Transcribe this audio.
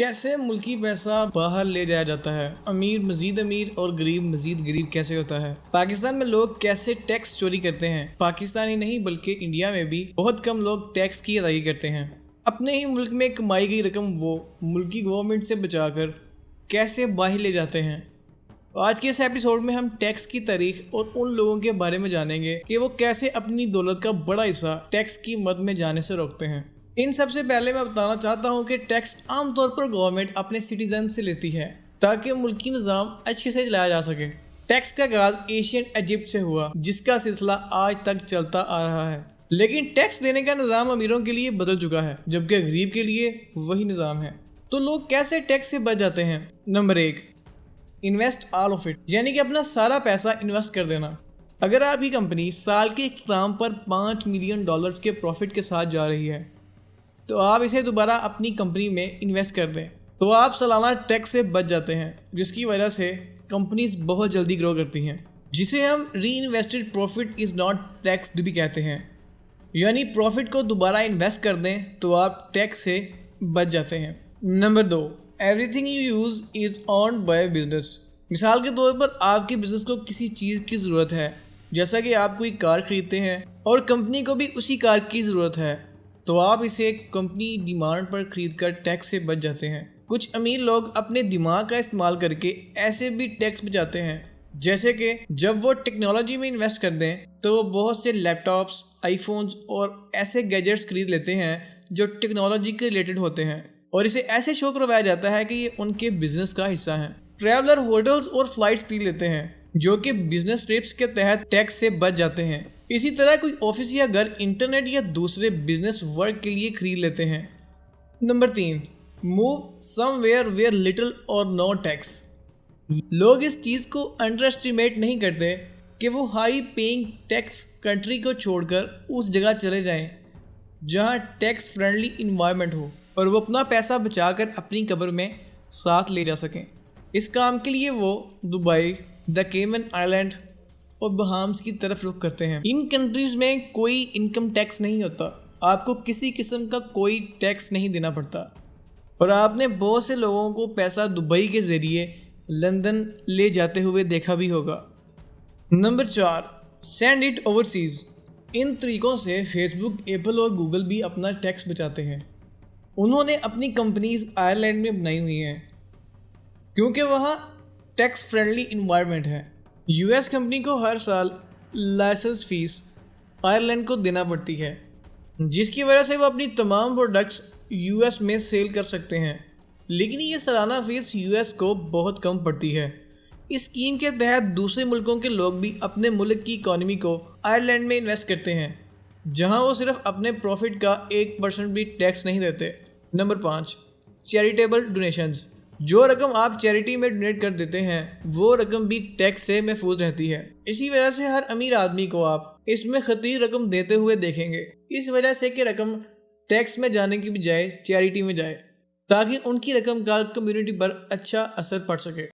کیسے ملکی پیسہ باہر لے جایا جاتا ہے؟ امیر مزید امیر اور غریب مزید غریب کیسے ہوتا ہے؟ پاکستان میں لوگ کیسے ٹیکس چوری کرتے ہیں؟ پاکستانی نہیں بلکہ انڈیا میں بھی بہت کم لوگ ٹیکس کی ادائیگی کرتے ہیں۔ اپنے ہی ملک میں کمائی گئی رقم وہ ملکی گورنمنٹ سے بچا کر کیسے باہر لے جاتے ہیں؟ آج کے اس ایپیسوڈ میں ہم ٹیکس کی تاریخ اور ان لوگوں کے بارے میں جانیں گے کہ وہ کیسے اپنی دولت کا بڑا حصہ ٹیکس کی مد میں جانے سے روکتے ہیں۔ ان سب سے پہلے میں بتانا چاہتا ہوں کہ ٹیکس عام طور پر گورنمنٹ اپنے سٹیزن سے لیتی ہے تاکہ ملکی نظام اچھے سے چلایا جا سکے۔ ٹیکس کا آغاز ایشین ایجپٹ سے ہوا، جس کا سلسلہ آج تک چلتا آ رہا ہے۔ لیکن ٹیکس دینے کا نظام امیروں کے لیے بدل چکا ہے، جبکہ غریب کے لیے وہی نظام ہے۔ تو لوگ کیسے ٹیکس سے بچ جاتے ہیں؟ نمبر ایک انویسٹ آل آف اٹ یعنی کہ اپنا سارا پیسہ انویسٹ کر دینا۔ اگر آپ کی کمپنی سال کے اختتام پر پانچ ملین ڈالرز کے پروفٹ کے ساتھ جا رہی ہے تو آپ اسے دوبارہ اپنی کمپنی میں انویسٹ کر دیں۔ تو آپ سالانہ ٹیکس سے بچ جاتے ہیں، جس کی وجہ سے کمپنیز بہت جلدی گرو کرتی ہیں۔ جسے ہم reinvested profit is not taxed بھی کہتے ہیں۔ یعنی پروفٹ کو دوبارہ انویسٹ کر دیں تو آپ ٹیکس سے بچ جاتے ہیں۔ Number do everything you use is owned by business مثال کے طور پر آپ کے بزنس کو کسی چیز کی ضرورت ہے، جیسا کہ آپ کوئی کار خریدتے ہیں اور کمپنی کو بھی اسی کار کی ضرورت ہے۔ تو آپ اسے کمپنی ڈیمانڈ پر خرید کر ٹیکس سے بچ جاتے ہیں۔ کچھ امیر لوگ اپنے دماغ کا استعمال کر کے ایسے بھی ٹیکس بچاتے ہیں، جیسے کہ جب وہ ٹیکنالوجی میں انویسٹ کر دیں تو وہ بہت سے لیپ ٹاپس آئی فونز اور ایسے گیجٹس خرید لیتے ہیں جو ٹیکنالوجی کے ریلیٹڈ ہوتے ہیں۔ اور اسے ایسے شو کروایا جاتا ہے کہ یہ ان کے بزنس کا حصہ ہیں۔ ٹریولر ہوٹلز اور فلائٹس خرید لیتے ہیں، جو کہ بزنس ٹرپس کے تحت ٹیکس سے بچ جاتے ہیں۔ اسی طرح کوئی آفس یا گھر انٹرنیٹ یا دوسرے بزنس ورک کے لیے خرید لیتے ہیں۔ نمبر تین، move somewhere where little or no tax. لوگ اس چیز کو انڈر اسٹیمیٹ نہیں کرتے کہ وہ ہائی پینگ ٹیکس کنٹری کو چھوڑ کر اس جگہ چلے جائیں جہاں ٹیکس فرینڈلی انوائرمنٹ ہو اور وہ اپنا پیسہ بچا کر اپنی قبر میں ساتھ لے جا سکیں۔ اس کام کے لیے وہ دبئی، دا کیمن آئی لینڈ اور بہامس کی طرف رخ کرتے ہیں۔ ان کنٹریز میں کوئی انکم ٹیکس نہیں ہوتا۔ آپ کو کسی قسم کا کوئی ٹیکس نہیں دینا پڑتا۔ اور آپ نے بہت سے لوگوں کو پیسہ دبئی کے ذریعے لندن لے جاتے ہوئے دیکھا بھی ہوگا۔ نمبر چار سینڈ اٹ اوورسیز ان طریقوں سے فیس بک ایپل اور گوگل بھی اپنا ٹیکس بچاتے ہیں۔ انہوں نے اپنی کمپنیز آئرلینڈ میں بنائی ہوئی ہیں۔ کیونکہ وہاں ٹیکس فرینڈلی انوائرمنٹ ہے۔ یو ایس کمپنی کو ہر سال لائسنس فیس آئرلینڈ کو دینا پڑتی ہے، جس کی وجہ سے وہ اپنی تمام پروڈکٹس یو ایس میں سیل کر سکتے ہیں۔ لیکن یہ سالانہ فیس یو ایس کو بہت کم پڑتی ہے۔ اس اسکیم کے تحت دوسرے ملکوں کے لوگ بھی اپنے ملک کی اکانومی کو آئرلینڈ میں انویسٹ کرتے ہیں، جہاں وہ صرف اپنے پروفٹ کا ایک پرسنٹ بھی ٹیکس نہیں دیتے۔ نمبر پانچ چیریٹیبل ڈونیشنز جو رقم آپ چیریٹی میں ڈونیٹ کر دیتے ہیں، وہ رقم بھی ٹیکس سے محفوظ رہتی ہے۔ اسی وجہ سے ہر امیر آدمی کو آپ اس میں خطیر رقم دیتے ہوئے دیکھیں گے۔ اس وجہ سے کہ رقم ٹیکس میں جانے کی بجائے چیریٹی میں جائے، تاکہ ان کی رقم کا کمیونٹی پر اچھا اثر پڑ سکے۔